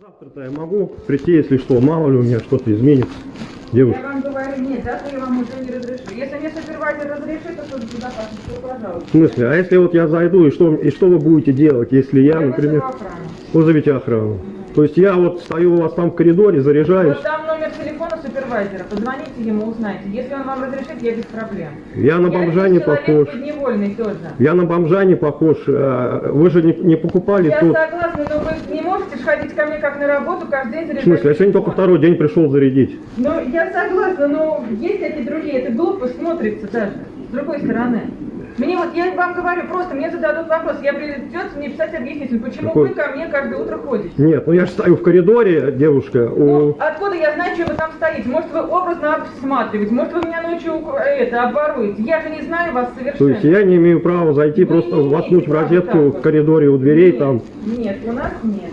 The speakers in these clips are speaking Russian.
Завтра-то я могу прийти, если что, мало ли у меня что-то изменится. Девушка. Я вам говорю, нет, завтра я вам уже не разрешу. Если мне супервайзер разрешит, то служба безопасности, то пожалуйста. В смысле, а если вот я зайду, и что, и что вы будете делать, если я, например, вызову охрану. То есть я вот стою у вас там в коридоре, заряжаюсь, Вот там номер телефона супервайзера, позвоните ему, узнайте. Если он вам разрешит, я без проблем. я на Я бомжа не человек похож. тоже. Я на бомжа не похож. а, Вы же не, не покупали Я тут. согласна, ж ходить ко мне как на работу каждый день В заряжать. смысле, я сегодня только второй день пришел зарядить. Ну, я согласна, но есть эти другие, это глупо смотрится даже, с другой стороны. Мне вот, я вам говорю, просто мне зададут вопрос, я придется мне писать объяснитель, почему Какой? вы ко мне каждое утро ходите. Нет, ну я же стою в коридоре, девушка. Ну, У... откуда я знаю, что вы там стоите? Может, вы образно обсматриваете, может, вы меня ночью ук- это, обворуете. Я же не знаю вас То совершенно. есть я не имею права зайти, Вы просто не воткнуть в розетку в коридоре у дверей Нет, там. Нет, у нас нет.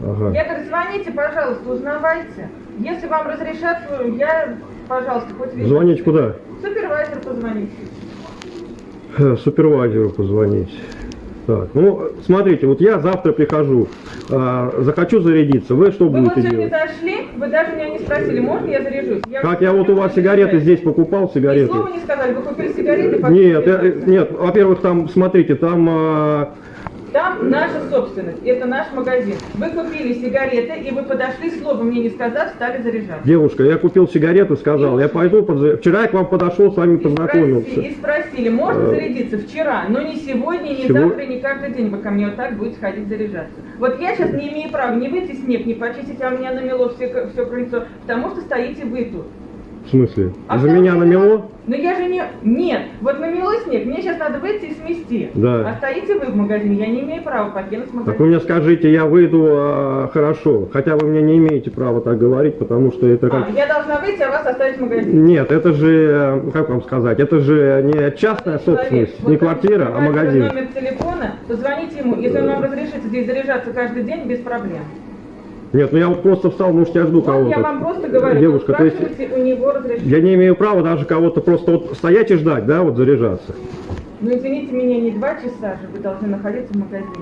Ага. Я говорю, звоните, пожалуйста, узнавайте. Если вам разрешат, я, пожалуйста, хоть везде. Звонить куда? Супервайзер позвоните. Э, Супервайзеру позвонить. Так, ну, смотрите, вот я завтра прихожу, а, захочу зарядиться, вы что Вы вот будете сегодня делать? зашли, вы даже меня не спросили, можно я заряжусь? Как я вот у вас сигареты здесь покупал, Ни сигареты? слова не сказали, вы купили сигареты? Нет, я- нет, во-первых, там, смотрите, там а, Там наша собственность, это наш магазин. Вы купили сигареты, и вы подошли, слова мне не сказав, стали заряжаться. девушка, я купил сигарету, сказал, я пойду, подза- вчера я к вам подошел, с вами И спросили, познакомился. и спросили, можно Э, зарядиться вчера, но не сегодня, не сего- завтра, не каждый день вы ко мне вот так будете ходить заряжаться. Вот я сейчас не имею права не выйти снег, не почистить, а у меня намело все, все крыльцо, потому что стоите вы тут. В смысле? А За меня намело? Но я же не... Нет, вот намело снег, мне сейчас надо выйти и смести. Да. А стоите вы в магазине, я не имею права покинуть магазин. Так вы мне скажите, я выйду а, хорошо, хотя вы мне не имеете права так говорить, потому что это как... А, я должна выйти, а вас оставить в магазине. Нет, это же, э, как вам сказать, это же не частная собственность, Человек, не вот квартира, а магазин. номер телефона, позвоните ему, если он вам разрешит здесь заряжаться каждый день, без проблем. Нет, ну я вот просто встал, может я жду кого-то. я вам просто говорю, Девушка, то есть у него разрешение. я не имею права даже кого-то просто вот стоять и ждать, да, вот заряжаться. Ну извините меня, не два часа же вы должны находиться в магазине.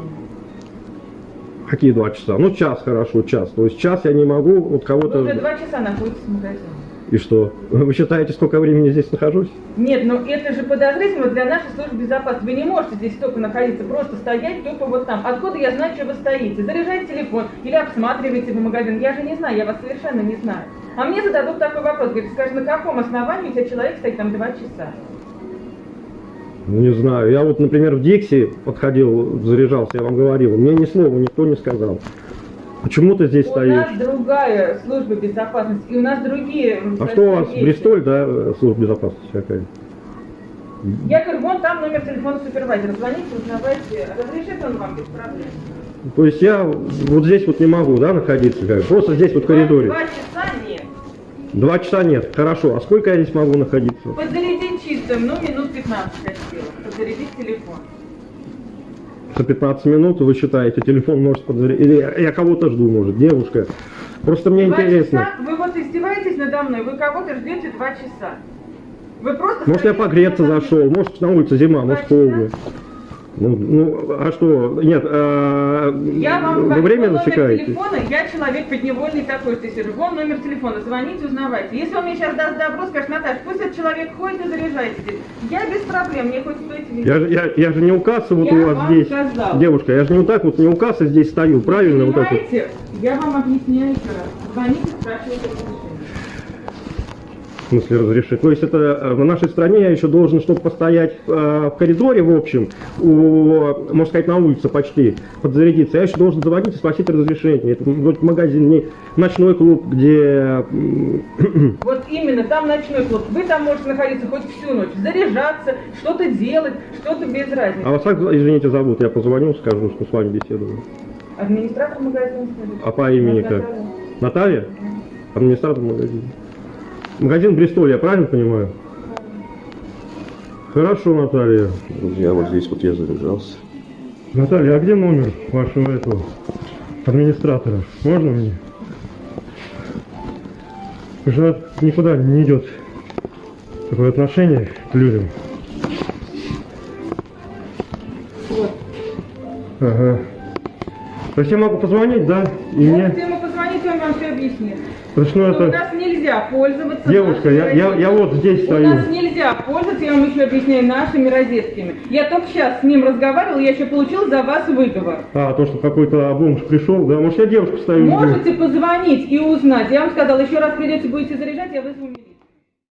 Какие два часа? Ну час хорошо, час. То есть час я не могу вот Вы кого-то... уже два часа находитесь в магазине. И что? Вы считаете, сколько времени здесь нахожусь? Нет, ну это же подозрительно для нашей службы безопасности. Вы не можете здесь столько находиться, просто стоять тупо вот там. Откуда я знаю, что вы стоите? Заряжайте телефон или обсматриваете в магазин. Я же не знаю, я вас совершенно не знаю. А мне зададут такой вопрос. Говорит, скажи, на каком основании у тебя человек стоит там два часа? Ну, не знаю. Я вот, например, в Дикси подходил, заряжался, я вам говорил. Мне ни слова никто не сказал. Почему ты здесь У стоишь? нас другая служба безопасности, и у нас другие... А что у вас, есть. Бристоль, да, э, служба безопасности какая? Я говорю, вон там номер телефона супервайзера. Звоните, узнавайте. Разрешит он вам без проблем. То есть я вот здесь вот не могу, да, находиться, как? просто здесь вот в коридоре. Два часа нет. Два часа нет, хорошо. А сколько я здесь могу находиться? Подзарядить чистым, ну, минут 15 хотела. Подзарядить телефон. За 15 минут вы считаете, телефон может подзарядить? Или я- кого-то жду, может, девушка? Просто мне Два интересно. часа? Вы вот издеваетесь надо мной, вы кого-то ждете два часа. Вы просто... Может, я погреться на зашел, может, на улице зима, Два может, холодно. Ну, ну, а что? Нет, а, Я вам вы номер засекаете? телефона, я человек подневольный такой, что сижу. Вон номер телефона, звоните, узнавайте. Если он мне сейчас даст добро, скажет, Наташа, пусть этот человек ходит и заряжайте здесь. Я без проблем, мне хоть везде. Я, же- я, я же не у кассы вот Я у вас вам здесь. сказала. Девушка, я же не вот так вот, не у кассы здесь стою, правильно? Вот так вот. Понимаете, я вам объясняю еще раз. Звоните, спрашивайте разрешение. В смысле разрешить? То есть это э, в нашей стране я еще должен, чтобы постоять э, в коридоре, в общем, у, можно сказать, на улице почти, подзарядиться, я еще должен звонить и спросить разрешение. Это вроде магазин, не ночной клуб, где... Вот именно, там ночной клуб. Вы там можете находиться хоть всю ночь, заряжаться, что-то делать, что-то без разницы. А вас как, извините, зовут? Я позвоню, скажу, что с вами беседую. Администратор магазина скажите. А по имени как? Наталья. Наталья? Администратор магазина. Магазин Бристоль, я правильно понимаю? Хорошо, Наталья. Друзья, вот здесь вот я заряжался. Наталья, а где номер вашего этого администратора? Можно мне? Уже никуда не идет такое отношение к людям. Вот. Ага. То есть я могу позвонить, да? И мне... Позвонить, он вам все объяснит. Что, ну, Что У это... нас нельзя пользоваться Девушка, я, я, я вот здесь У стою. нас нельзя пользоваться, я вам еще объясняю, нашими розетками. Я только сейчас с ним разговаривала, я еще получил за вас выговор. А, то, что какой-то бомж пришел, да? Может, я девушку стою. Можете позвонить и узнать. Я вам сказала, еще раз придете, будете заряжать, я вызову милицию.